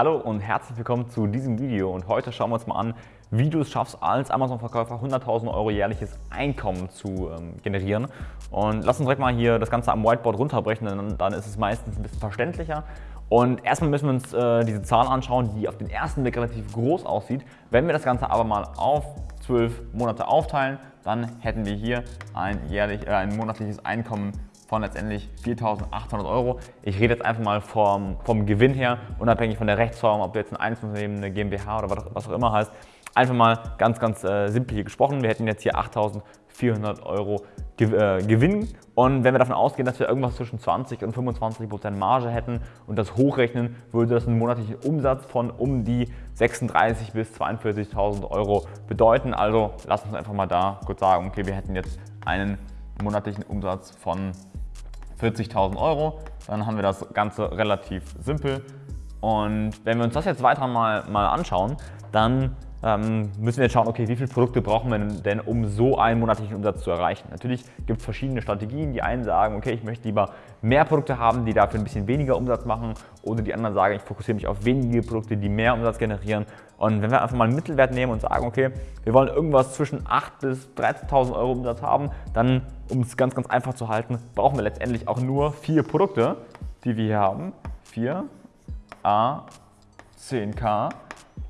Hallo und herzlich willkommen zu diesem Video und heute schauen wir uns mal an, wie du es schaffst, als Amazon-Verkäufer 100.000 Euro jährliches Einkommen zu ähm, generieren. Und lass uns direkt mal hier das Ganze am Whiteboard runterbrechen, denn dann ist es meistens ein bisschen verständlicher. Und erstmal müssen wir uns äh, diese Zahl anschauen, die auf den ersten Blick relativ groß aussieht. Wenn wir das Ganze aber mal auf 12 Monate aufteilen, dann hätten wir hier ein, jährlich, äh, ein monatliches Einkommen von letztendlich 4.800 Euro. Ich rede jetzt einfach mal vom, vom Gewinn her, unabhängig von der Rechtsform, ob du jetzt ein Einzelunternehmen, eine GmbH oder was, auch immer heißt. Einfach mal ganz, ganz äh, simpel hier gesprochen. Wir hätten jetzt hier 8.400 Euro äh, Gewinn und wenn wir davon ausgehen, dass wir irgendwas zwischen 20 und 25 Prozent Marge hätten und das hochrechnen, würde das einen monatlichen Umsatz von um die 36.000 bis 42.000 Euro bedeuten. Also lass uns einfach mal da kurz sagen, okay, wir hätten jetzt einen monatlichen Umsatz von 40.000 Euro. Dann haben wir das Ganze relativ simpel. Und wenn wir uns das jetzt weiter mal, mal anschauen, dann ähm, müssen wir jetzt schauen, okay, wie viele Produkte brauchen wir denn, um so einen monatlichen Umsatz zu erreichen. Natürlich gibt es verschiedene Strategien. Die einen sagen, okay, ich möchte lieber mehr Produkte haben, die dafür ein bisschen weniger Umsatz machen. Oder die anderen sagen, ich fokussiere mich auf wenige Produkte, die mehr Umsatz generieren. Und wenn wir einfach mal einen Mittelwert nehmen und sagen, okay, wir wollen irgendwas zwischen 8.000 bis 13.000 Euro Umsatz haben, dann, um es ganz, ganz einfach zu halten, brauchen wir letztendlich auch nur vier Produkte, die wir hier haben. 4 A 10K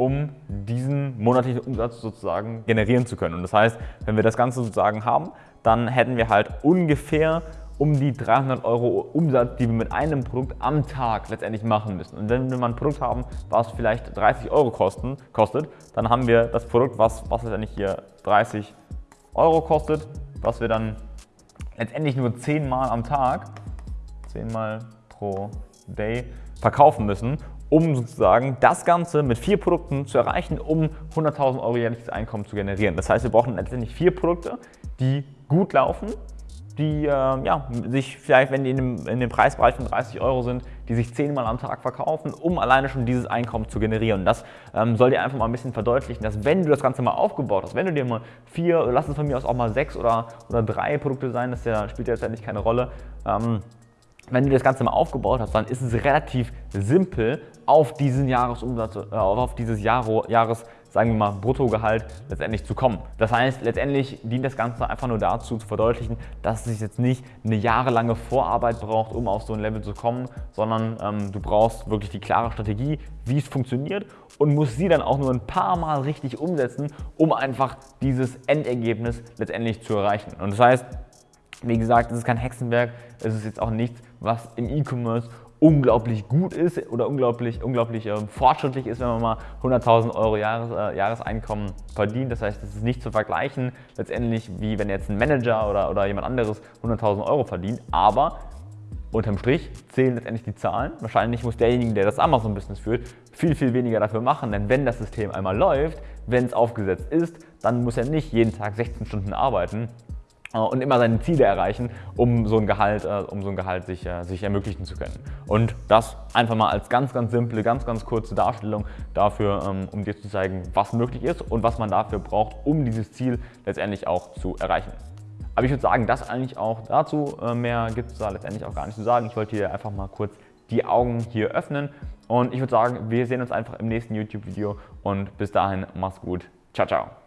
um diesen monatlichen Umsatz sozusagen generieren zu können. Und das heißt, wenn wir das Ganze sozusagen haben, dann hätten wir halt ungefähr um die 300 Euro Umsatz, die wir mit einem Produkt am Tag letztendlich machen müssen. Und wenn wir mal ein Produkt haben, was vielleicht 30 Euro kosten, kostet, dann haben wir das Produkt, was, was letztendlich hier 30 Euro kostet, was wir dann letztendlich nur 10 Mal am Tag, 10 Mal pro Day verkaufen müssen um sozusagen das Ganze mit vier Produkten zu erreichen, um 100.000 Euro jährliches Einkommen zu generieren. Das heißt, wir brauchen letztendlich vier Produkte, die gut laufen, die äh, ja, sich vielleicht, wenn die in dem, in dem Preisbereich von 30 Euro sind, die sich zehnmal am Tag verkaufen, um alleine schon dieses Einkommen zu generieren. Und das ähm, soll dir einfach mal ein bisschen verdeutlichen, dass wenn du das Ganze mal aufgebaut hast, wenn du dir mal vier, lass es von mir aus auch mal sechs oder, oder drei Produkte sein, das ja, spielt ja letztendlich keine Rolle, ähm, wenn du das Ganze mal aufgebaut hast, dann ist es relativ simpel, auf diesen Jahresumsatz, äh, auf dieses Jahr, Jahres, sagen wir mal, Bruttogehalt letztendlich zu kommen. Das heißt, letztendlich dient das Ganze einfach nur dazu, zu verdeutlichen, dass es jetzt nicht eine jahrelange Vorarbeit braucht, um auf so ein Level zu kommen, sondern ähm, du brauchst wirklich die klare Strategie, wie es funktioniert und musst sie dann auch nur ein paar Mal richtig umsetzen, um einfach dieses Endergebnis letztendlich zu erreichen. Und das heißt, wie gesagt, es ist kein Hexenwerk, es ist jetzt auch nichts, was im E-Commerce unglaublich gut ist oder unglaublich, unglaublich äh, fortschrittlich ist, wenn man mal 100.000 Euro Jahres, äh, Jahreseinkommen verdient. Das heißt, es ist nicht zu vergleichen letztendlich, wie wenn jetzt ein Manager oder, oder jemand anderes 100.000 Euro verdient. Aber unterm Strich zählen letztendlich die Zahlen. Wahrscheinlich muss derjenige, der das Amazon-Business führt, viel, viel weniger dafür machen. Denn wenn das System einmal läuft, wenn es aufgesetzt ist, dann muss er nicht jeden Tag 16 Stunden arbeiten, und immer seine Ziele erreichen, um so ein Gehalt, äh, um so ein Gehalt sich, äh, sich ermöglichen zu können. Und das einfach mal als ganz, ganz simple, ganz, ganz kurze Darstellung dafür, ähm, um dir zu zeigen, was möglich ist und was man dafür braucht, um dieses Ziel letztendlich auch zu erreichen. Aber ich würde sagen, das eigentlich auch dazu. Mehr gibt es da letztendlich auch gar nicht zu sagen. Ich wollte hier einfach mal kurz die Augen hier öffnen und ich würde sagen, wir sehen uns einfach im nächsten YouTube-Video und bis dahin, mach's gut. Ciao, ciao.